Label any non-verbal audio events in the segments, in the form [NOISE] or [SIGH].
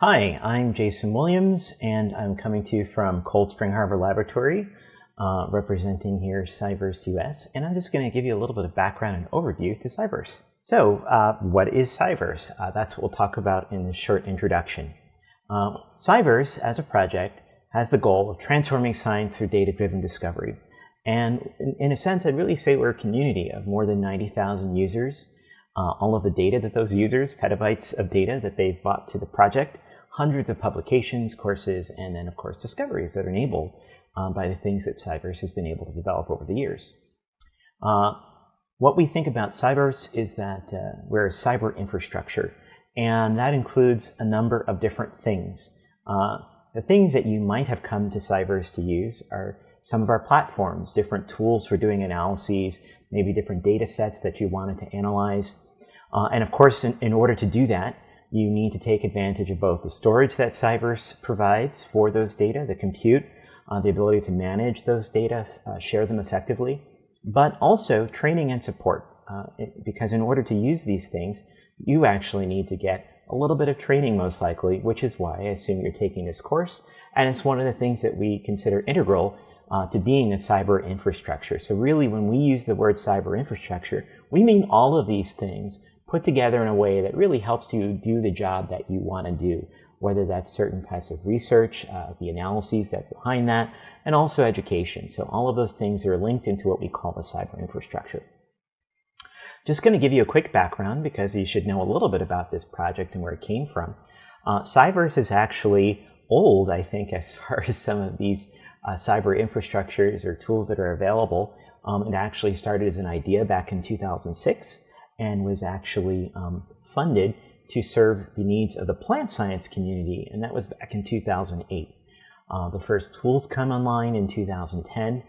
Hi, I'm Jason Williams, and I'm coming to you from Cold Spring Harbor Laboratory, uh, representing here Cyverse US, and I'm just going to give you a little bit of background and overview to Cyverse. So, uh, what is Cyverse? Uh, that's what we'll talk about in this short introduction. Uh, Cyverse, as a project, has the goal of transforming science through data-driven discovery. And in, in, a sense, I'd really say we're a community of more than 90,000 users. Uh, all of the data that those users, petabytes of data that they've brought to the project, hundreds of publications, courses, and then, of course, discoveries that are enabled um, by the things that Cyverse has been able to develop over the years. Uh, what we think about Cyverse is that uh, we're a cyber infrastructure, and that includes a number of different things. Uh, the things that you might have come to Cyverse to use are some of our platforms, different tools for doing analyses, maybe different data sets that you wanted to analyze. Uh, and of course, in, in order to do that, you need to take advantage of both the storage that Cyverse provides for those data, the compute, uh, the ability to manage those data, uh, share them effectively, but also training and support. Uh, because in order to use these things, you actually need to get a little bit of training most likely, which is why I assume you're taking this course. And it's one of the things that we consider integral uh, to being a cyber infrastructure. So really when we use the word cyber infrastructure, we mean all of these things put together in a way that really helps you do the job that you want to do, whether that's certain types of research, uh, the analyses that behind that, and also education. So all of those things are linked into what we call the cyber infrastructure. Just going to give you a quick background because you should know a little bit about this project and where it came from. Uh, Cyverse is actually old, I think, [LAUGHS] as far as some of these uh, cyber infrastructures or tools that are available. Um, it actually started as an idea back in 2006 and was actually um, funded to serve the needs of the plant science community, and that was back in 2008. Uh, the first tools come online in 2010,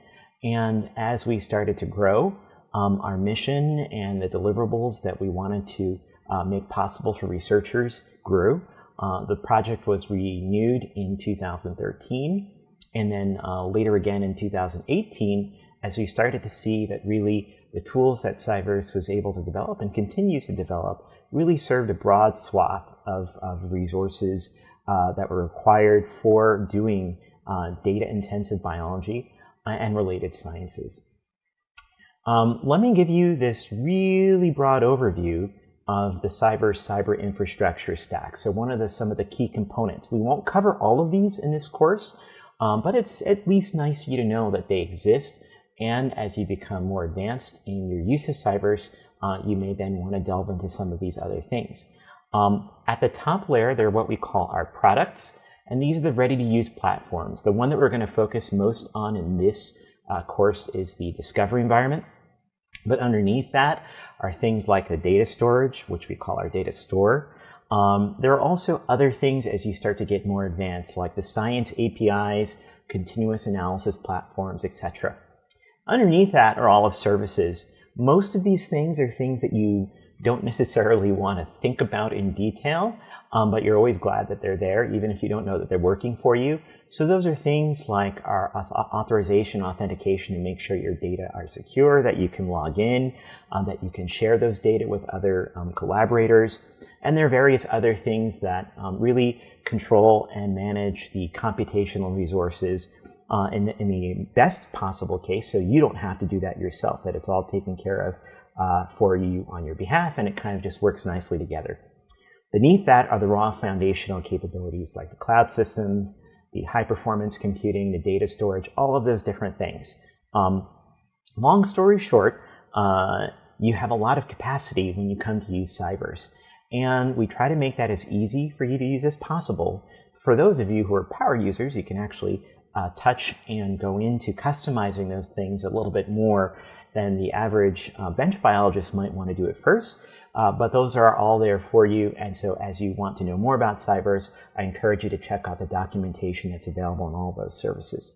and as we started to grow, um, our mission and the deliverables that we wanted to uh, make possible for researchers grew. Uh, the project was renewed in 2013, and then uh, later again in 2018, as we started to see that really the tools that Cyverse was able to develop and continues to develop really served a broad swath of, of resources uh, that were required for doing uh, data-intensive biology uh, and related sciences. Um, let me give you this really broad overview of the cyber cyber infrastructure stack. So one of the some of the key components. We won't cover all of these in this course, um, but it's at least nice for you to know that they exist and as you become more advanced in your use of Cyverse, uh, you may then want to delve into some of these other things. Um, at the top layer, they're what we call our products, and these are the ready-to-use platforms. The one that we're going to focus most on in this uh, course is the discovery environment. But underneath that are things like the data storage, which we call our data store. Um, there are also other things as you start to get more advanced, like the science APIs, continuous analysis platforms, etc. Underneath that are all of services. Most of these things are things that you don't necessarily want to think about in detail, um, but you're always glad that they're there, even if you don't know that they're working for you. So those are things like our authorization, authentication to make sure your data are secure, that you can log in, um, that you can share those data with other um, collaborators. And there are various other things that um, really control and manage the computational resources uh, in, the, in the best possible case, so you don't have to do that yourself, that it's all taken care of uh, for you on your behalf, and it kind of just works nicely together. Beneath that are the raw foundational capabilities like the cloud systems, the high performance computing, the data storage, all of those different things. Um, long story short, uh, you have a lot of capacity when you come to use Cyverse. And we try to make that as easy for you to use as possible. For those of you who are power users, you can actually uh, touch and go into customizing those things a little bit more than the average uh, bench biologist might want to do at first. Uh, but those are all there for you. And so as you want to know more about Cyverse, I encourage you to check out the documentation that's available on all those services.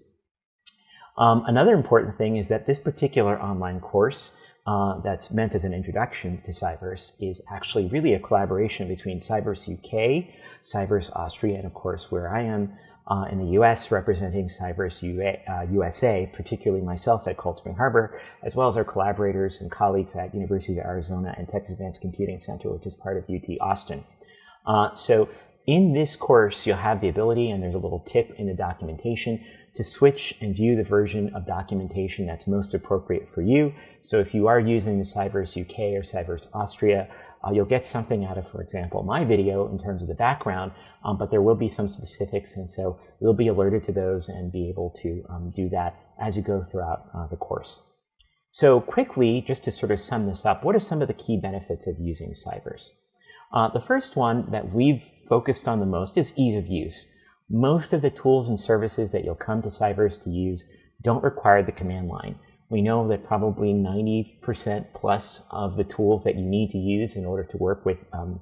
Um, another important thing is that this particular online course uh, that's meant as an introduction to Cyverse is actually really a collaboration between Cyverse UK, Cyverse Austria, and of course where I am uh, in the US representing Cyverse UA, uh, USA, particularly myself at Cold Spring Harbor, as well as our collaborators and colleagues at University of Arizona and Texas Advanced Computing Center, which is part of UT Austin. Uh, so in this course, you'll have the ability, and there's a little tip in the documentation, to switch and view the version of documentation that's most appropriate for you. So if you are using the Cyverse UK or Cyverse Austria, uh, you'll get something out of, for example, my video in terms of the background, um, but there will be some specifics, and so you'll be alerted to those and be able to um, do that as you go throughout uh, the course. So quickly, just to sort of sum this up, what are some of the key benefits of using Cyverse? Uh, the first one that we've focused on the most is ease of use. Most of the tools and services that you'll come to Cyverse to use don't require the command line. We know that probably 90% plus of the tools that you need to use in order to work with um,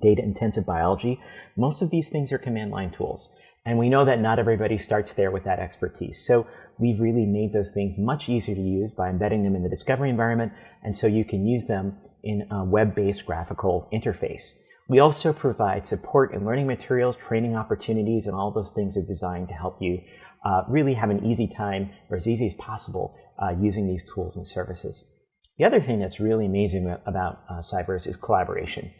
data intensive biology, most of these things are command line tools. And we know that not everybody starts there with that expertise. So we've really made those things much easier to use by embedding them in the discovery environment. And so you can use them in a web-based graphical interface. We also provide support and learning materials, training opportunities, and all those things are designed to help you uh, really have an easy time, or as easy as possible, uh, using these tools and services. The other thing that's really amazing about uh, Cyverse is collaboration.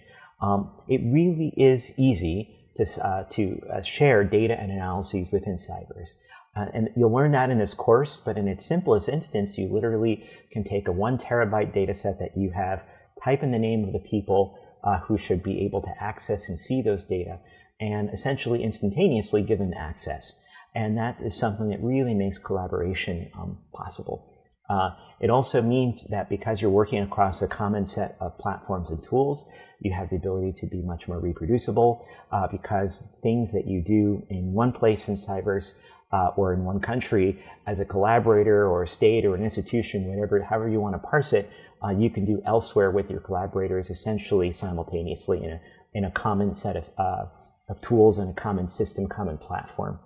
Um, it really is easy to, uh, to uh, share data and analyses within Cyverse. Uh, and you'll learn that in this course, but in its simplest instance, you literally can take a one terabyte data set that you have, type in the name of the people uh, who should be able to access and see those data, and essentially instantaneously give them access. And that is something that really makes collaboration um, possible. Uh, it also means that because you're working across a common set of platforms and tools, you have the ability to be much more reproducible uh, because things that you do in one place in Cyverse uh, or in one country as a collaborator or a state or an institution, whatever, however you want to parse it, uh, you can do elsewhere with your collaborators essentially simultaneously in a, in a common set of, uh, of tools and a common system, common platform.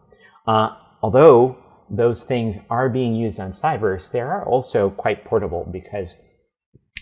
Uh, although those things are being used on Cyverse, they are also quite portable because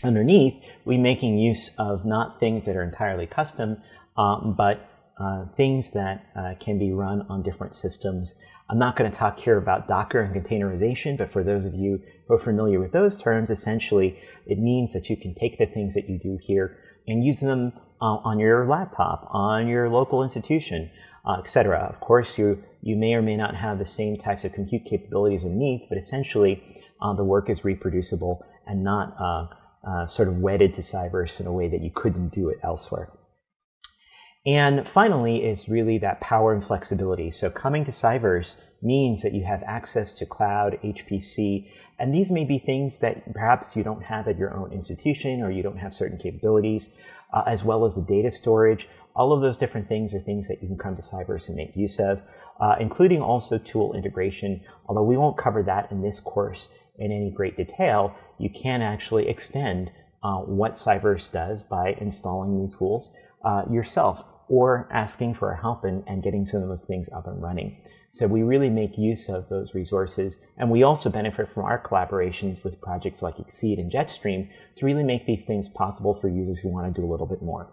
underneath, we're making use of not things that are entirely custom, um, but uh, things that uh, can be run on different systems. I'm not going to talk here about Docker and containerization, but for those of you who are familiar with those terms, essentially it means that you can take the things that you do here and use them uh, on your laptop, on your local institution, uh, etc. Of course, you, you may or may not have the same types of compute capabilities underneath, but essentially uh, the work is reproducible and not uh, uh, sort of wedded to Cyverse in a way that you couldn't do it elsewhere. And finally is really that power and flexibility. So coming to Cyverse means that you have access to cloud, HPC, and these may be things that perhaps you don't have at your own institution or you don't have certain capabilities, uh, as well as the data storage all of those different things are things that you can come to Cyverse and make use of, uh, including also tool integration. Although we won't cover that in this course in any great detail, you can actually extend uh, what Cyverse does by installing new tools uh, yourself or asking for help and, and getting some of those things up and running. So we really make use of those resources. And we also benefit from our collaborations with projects like XSEDE and Jetstream to really make these things possible for users who want to do a little bit more.